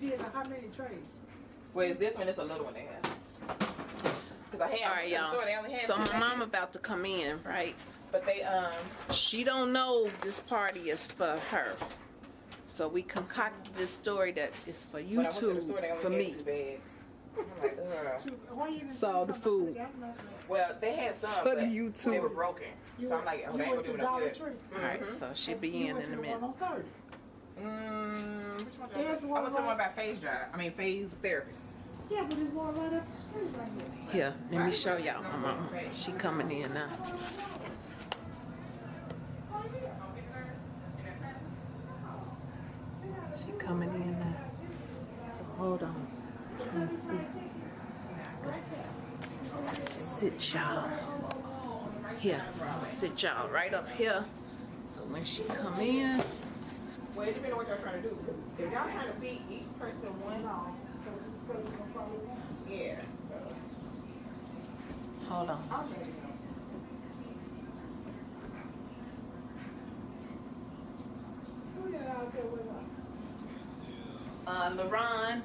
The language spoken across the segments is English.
did how many trays? Well, is this one? It's a little one they have. Cause I had All right, to the store, they y'all. So my mom about to come in, right? But they um She don't know this party is for her. So we concocted this story that is for you when to the two, store, they only for had me. two bags. I'm like, ugh. Two, why you didn't So the food. could've gotten that. Well, they had some, For but you they were broken. You so I'm like, oh, you they ain't gonna do no Dollar good. Tree. All right, so she'll be You in in a to the minute. There's go? one I went to the right- one by Phase Drive. I mean Phase Therapist. Yeah, but there's one right up the street right here. Here, let me show y'all my mama. She coming in now. She coming in now. So hold on. Let me see. Sit y'all. Here, sit y'all right up here. So when she come in, Well, it depends on what y'all trying to do. Because if y'all trying to feed each person one, yeah. So. hold on. Who that out there with us? Uh, LaRon,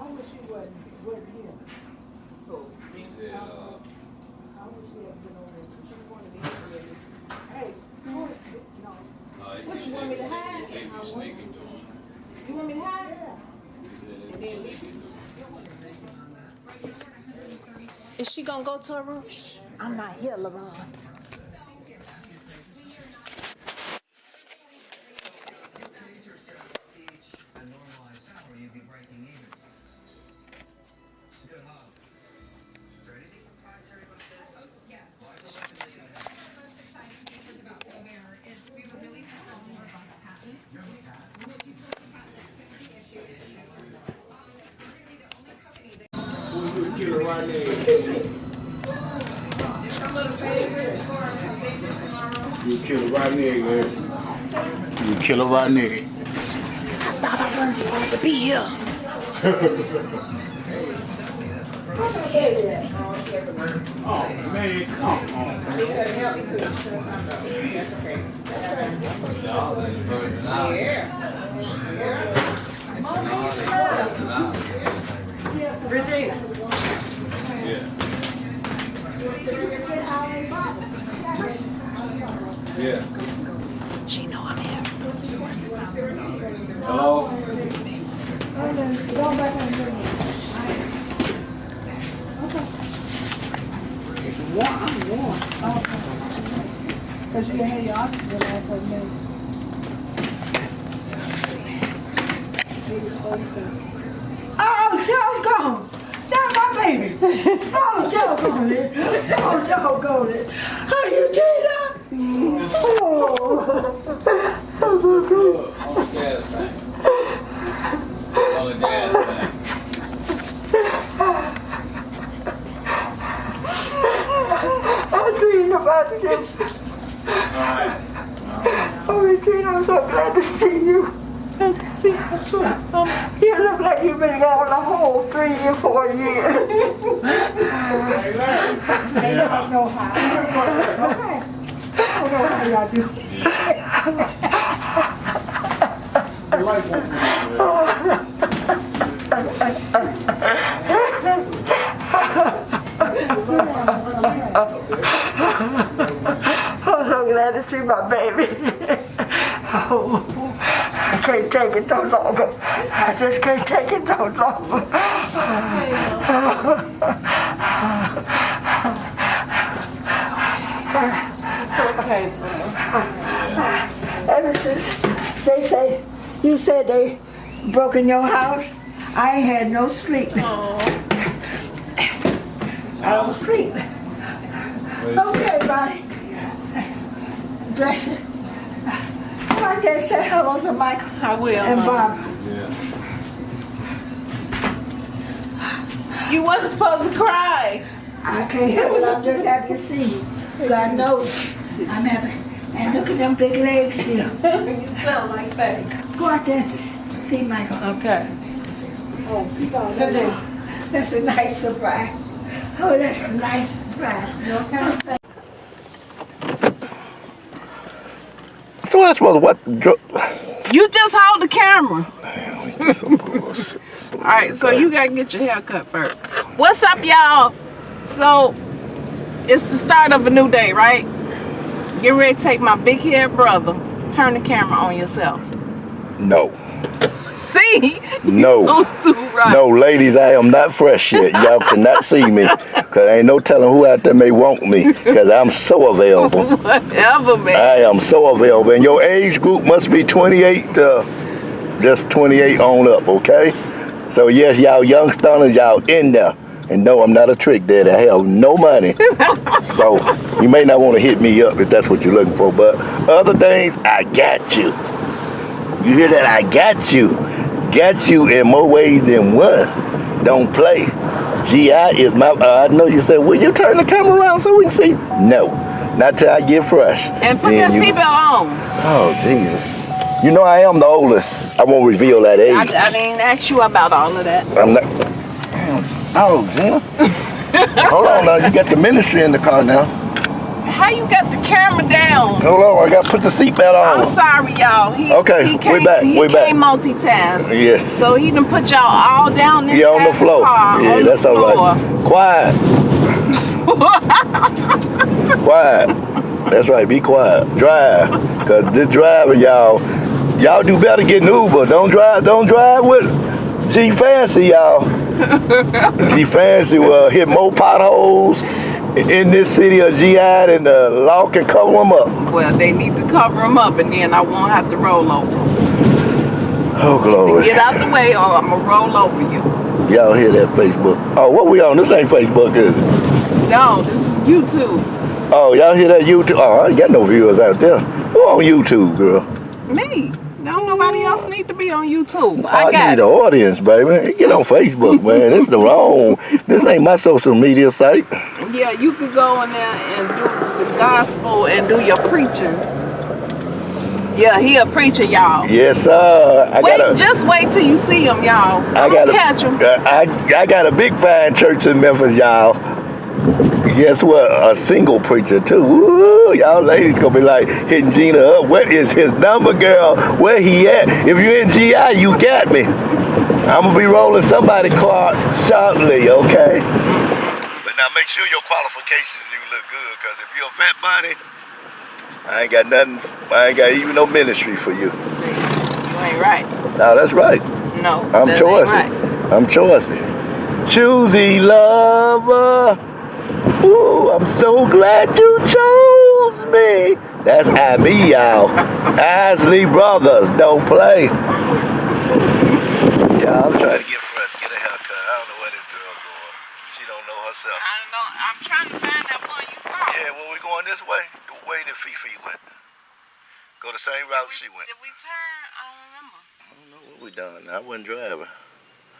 I wish you wasn't, wasn't here. Who? Me? I wish you had been over there. She wanted to hear this. Hey, you want, no. What you want me to hide? You want me to hide? is she gonna go to her room? Shh, I'm not here, LaRon. That You kill a rotten egg, man. You kill a rotten I Thought I wasn't supposed to be here. Oh, man, come on. Okay. Yeah. Regina. Yeah. Yeah. She know I'm here. Hello? Go back and. It's warm, I'm warm. Cause you had your oxygen off of me. Oh, doggone! That's my baby! Oh, doggone it! Oh, doggone it! How you doing? Oh! On the gas tank. On the gas tank. I dreamed about you. Alright. Oh, Regina, I'm so glad to see you. You. Look like you've been gone the whole three or four years. I don't know how. Okay. I don't know how y'all do. I'm so glad to see my baby. Oh, I can't take it no longer. I just can't take it no longer. Ever since they say, you said they broke in your house, I had no sleep. I don't sleep. Okay, buddy. Bless you. I can say hello to Michael I will. and. Bob. You wasn't supposed to cry. I can't help it. I'm just happy to see you. God knows I'm happy. And look at them big legs here. you sound like that. Go out there and s- see Michael. Okay. Oh, that's a, that's a nice surprise. Oh, that's a nice surprise. Okay. So that's what what dro- You just hold the camera. Some bullshit. All right, so you gotta get your hair cut first. What's up, y'all? So it's the start of a new day, right? Get ready to take my big head brother. Turn the camera on yourself. No. See? No. Right. No, ladies, I am not fresh yet. Y'all cannot see me. Cause ain't no telling who out there may want me. Cause I'm so available. Whatever, man. I am so available. And your age group must be 28 to just 28 on up, okay? So yes, y'all young stunners, y'all in there. And no, I'm not a trick daddy. I have no money. so you may not want to hit me up if that's what you're looking for. But other things, I got you. You hear that? I got you. Got you in more ways than one. Don't play. GI is my, uh, I know you said, will you turn the camera around so we can see? No, not till I get fresh. and put your you- seatbelt on. Oh, Jesus. You know I am the oldest. I won't reveal that age. I, I didn't ask you about all of that. I'm not. Oh, Gina. Hold on now. You got the ministry in the car now. How you got the camera down? Hold on. I got to put the seatbelt on. I'm sorry, y'all. He, Okay, he we can't, back, He we back. can't multitask. Yes. So he done put y'all all down this yeah, on the floor. car, yeah, that's floor. right. Quiet. quiet. That's right. Be quiet. Drive. Cause this driver, y'all, y'all do better getting Uber. Don't drive. Don't drive with G Fancy, y'all. G Fancy will hit more potholes in this city of GI than the law can cover them up. Well, they need to cover them up, and then I won't have to roll over. Oh glory. Get out the way, or I'm gonna roll over you. Y'all hear that Facebook? Oh, what we on? This ain't Facebook, is it? No, this is YouTube. Oh, y'all hear that YouTube? Oh, I ain't got no viewers out there. Who on YouTube, girl? Me. Else need to be on YouTube. I, I got need it. an audience, baby. Get on Facebook, man. This the wrong. This ain't my social media site. Yeah, you could go in there and do the gospel and do your preaching. Yeah, he a preacher, y'all. Yes, sir. I Wait, got a. just wait till you see him, y'all. I got gonna catch him. uh, I I got a big fine church in Memphis, y'all. Guess what? A single preacher too. Woo, y'all ladies gonna be like hitting Gina up. What is his number, girl? Where he at? If you in GI, you got me. I'm gonna be rolling somebody car shortly, okay? But now make sure your qualifications you look good, cause if you're a fat body, I ain't got nothing. I ain't got even no ministry for you. See, you ain't right. No, that's right. No, I'm choosy. right. I'm choosy. Choosy lover. Ooh, I'm so glad you chose me. That's I me, y'all. Isley Brothers, don't play. Yeah, I'm trying to get fresh, get a haircut. I don't know where this girl going. She don't know herself. I don't know. I'm trying to find that one you saw. Yeah, well, we're going this way. The way that Fifi went. Go the same route she went. Did we turn? I don't remember. I don't know what we done. I wasn't driving.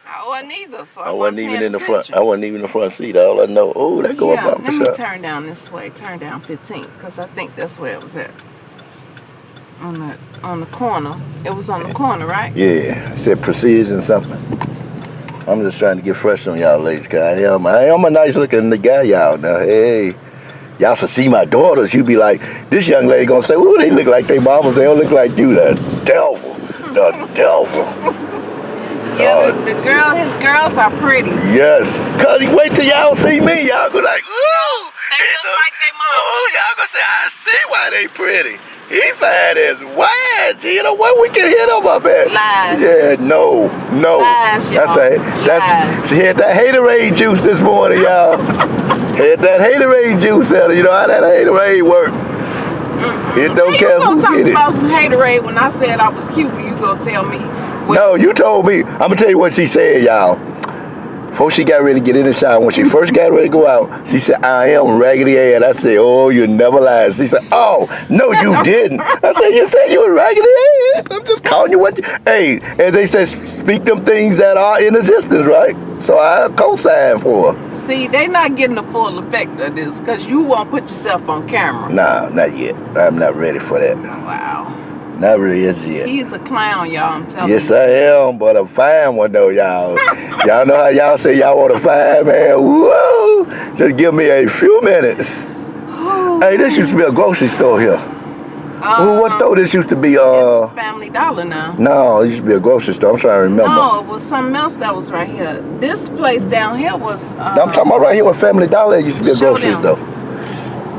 I wasn't either, so I, I wasn't even in the front. I wasn't even in the front seat. All I know, oh, that go yeah, up let me shop. turn down this way. Turn down 15, because I think that's where it was at. On the on the corner. It was on the corner, right? Yeah, it said precision something. I'm just trying to get fresh on y'all ladies, cause I am, I am a nice looking guy, y'all. Now, hey, y'all should see my daughters. You be like, this young lady gonna say, ooh, they look like they mamas. They don't look like you. The devil, the devil. Yeah, the, the girl, his girls are pretty. Yes, cause wait till y'all see me, y'all go like, ooh. They look like they mama. Oh, y'all gonna say, I see why they pretty. He fat as what? You know what? We can hit him up at. Lies. Yeah, no, no. Lies, y'all. That's it. That's Lies. she had that haterade juice this morning, y'all. had that haterade juice her. You know how that haterade work. It don't How care you gonna who talk it. about some haterade when I said I was cute and you gonna tell me No, you told me. I'm gonna tell you what she said, y'all. Before she got ready to get in the shower, when she first got ready to go out, she said, I am Raggedy Ann. I said, oh, you never lied. She said, oh, no, you didn't. I said, you said you were Raggedy Ann. I'm just calling you what you... Hey, and they said, speak them things that are in existence, right? So I co-signed for her. See, they not getting the full effect of this because you won't put yourself on camera. Nah, not yet. I'm not ready for that. Wow. Not really as yet. He's a clown, y'all. I'm telling Yes, you. Yes, I am, but a fine one though, y'all. y'all know how y'all say y'all want a fine man. Whoa! Just give me a few minutes. Hey, this used to be a grocery store here. Ooh, what Um, store this used to be? Uh, Family Dollar now. no, it used to be a grocery store. I'm trying to remember. No, it was something else that was right here. This place down here was. Uh, I'm talking about right here with Family Dollar. It used to be a grocery store.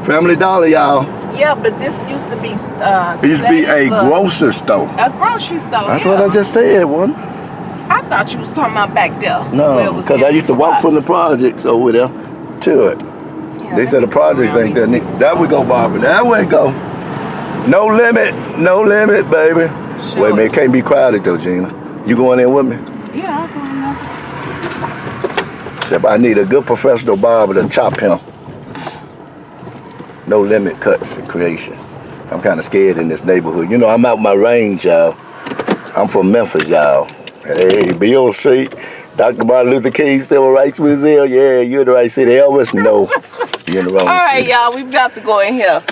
Family Dollar, y'all. Yeah, but this used to be. Uh, It used to be a grocery store. A grocery store. That's yeah. what I just said, one. I thought you was talking about back there. No, because I used to walk from the projects over there to it. Yeah, They said the projects ain't that. There we go, Barbara. There we go. No limit, no limit, baby. Sure. Wait a minute, it can't be crowded though, Gina. You going in with me? Yeah, I'll go in there. Except I need a good professional barber to chop him. No limit cuts and creation. I'm kind of scared in this neighborhood. You know, I'm out my range, y'all. I'm from Memphis, y'all. Hey, Beale Street, Dr. Martin Luther King Civil Rights Museum. Yeah, you're in the right city. Elvis, no. You're in the wrong All right, y'all, we've got to go in here.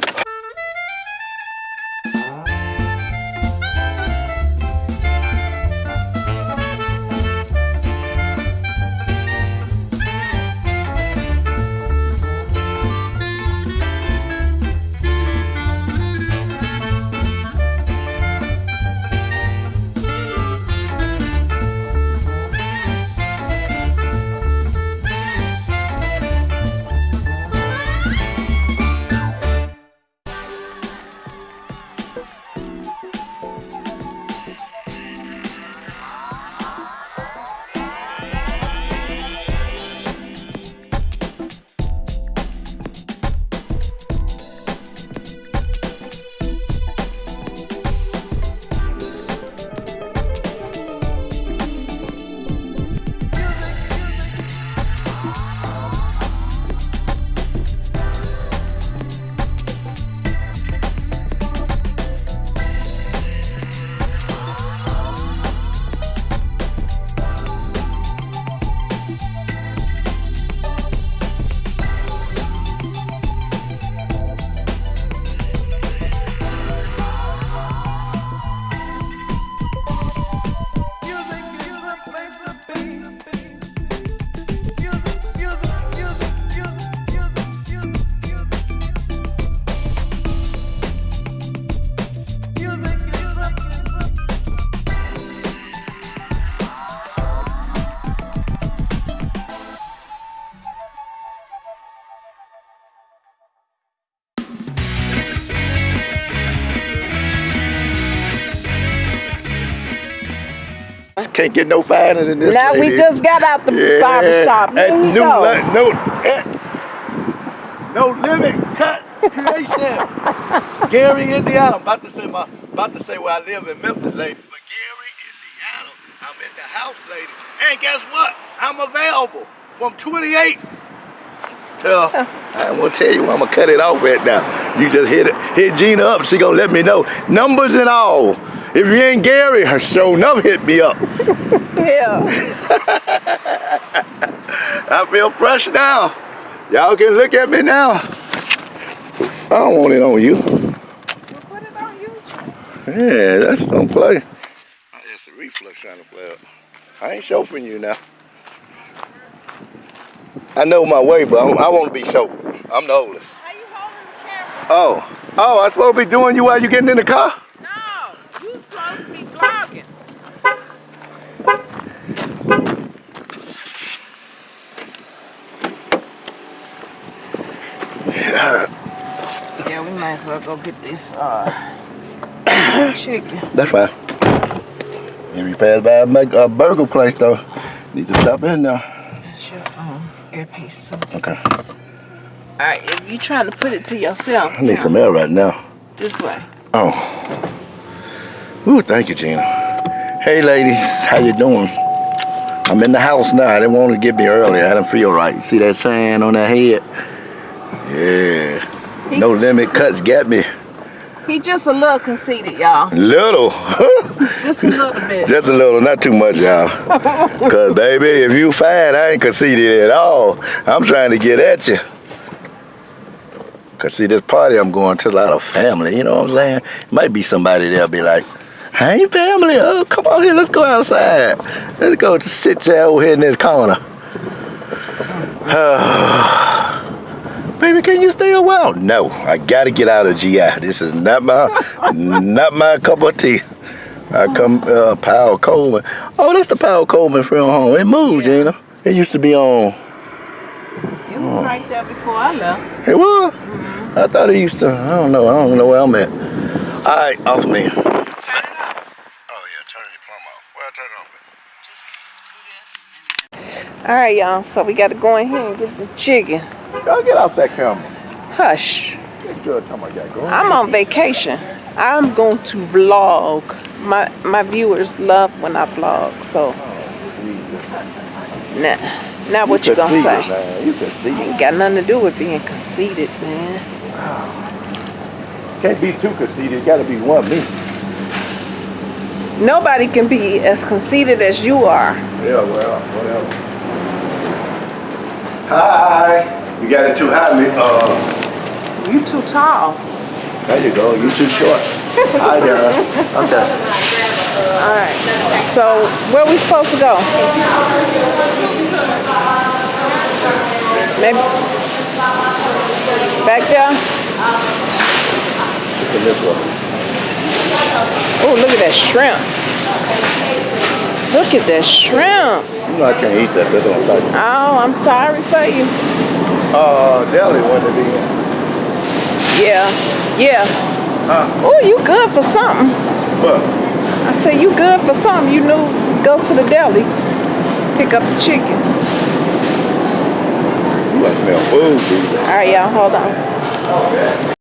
Can't get no finer than this. now we just got out the barber shop. Here And we new go. no, eh, no limit cuts creation. Gary, Indiana. I'm about to say my, about to say where I live in Memphis, ladies. But Gary, Indiana. I'm in the house, ladies. And guess what? I'm available from 28 till I'm gonna tell you I'm gonna cut it off at now. You just hit it, hit Gina up. She gonna let me know numbers and all. If you ain't Gary, her show enough hit me up. Yeah. I feel fresh now. Y'all can look at me now. I don't want it on you. Put it on you. Yeah, that's don't play. It's a reflex trying to play up. I ain't chauffeuring you now. I know my way, but I'm, I want to be chauffeured. I'm the oldest. How you holding the camera? Oh, oh, I supposed to be doing you while you getting in the car? No, you supposed to be vlogging. Yeah, we might as well go get this uh chicken. That's fine. If you pass by a a burger place though, need to stop in there. That's your um, earpiece too. Okay. Alright, if you trying to put it to yourself, I need some air right now. this way. Oh. Ooh, thank you, Gina. Hey, ladies, how you doing? I'm in the house now. I didn't want to get me earlier. I didn't feel right. See that sign on that head? Yeah. No limit cuts get me. He just a little conceited, y'all. Little. Just a little bit. Just a little, not too much, y'all. Cause baby, if you fine, I ain't conceited at all. I'm trying to get at you. Cause see, this party I'm going to a lot of family. You know what I'm saying? Might be somebody there be like, "Hey, family, oh, come on here, let's go outside. Let's go sit there over here in this corner." baby, can you stay a while? No, I gotta get out of GI. This is not my, not my cup of tea. I come, uh, Powell Coleman. Oh, that's the Powell Coleman from home. It moved, Gina. It used to be on. It was right there before I left. It was. I thought it used to. I don't know. I don't know where I'm at. All right, off me. Turn it up. Oh yeah, turn the plumb off. Well, turn it off. Just do this. All right, y'all. So we got to go in here and get the chicken. Y'all get off that camera. Hush. It's good. I got going. I'm on vacation. I'm going to vlog. My my viewers love when I vlog. So oh, now, now what you gonna say? Man. You can see. Ain't got nothing to do with being conceited, man. Can't be too conceited. Got to be one me. Nobody can be as conceited as you are. Yeah, well, whatever. Hi. You got it too high, me. Uh, You too tall. there you go. You too short. Hi there. I'm done. All right. So where are we supposed to go? Maybe back there. It's in this one. Oh, look at that shrimp. Look at that shrimp. You know I can't eat that. That don't. Oh, I'm sorry for you. Uh, deli to be. Yeah, yeah. Huh? Oh, you good for something. But I said you good for something. You knew go to the deli, pick up the chicken. you must smell food, dude. All right, y'all, hold on.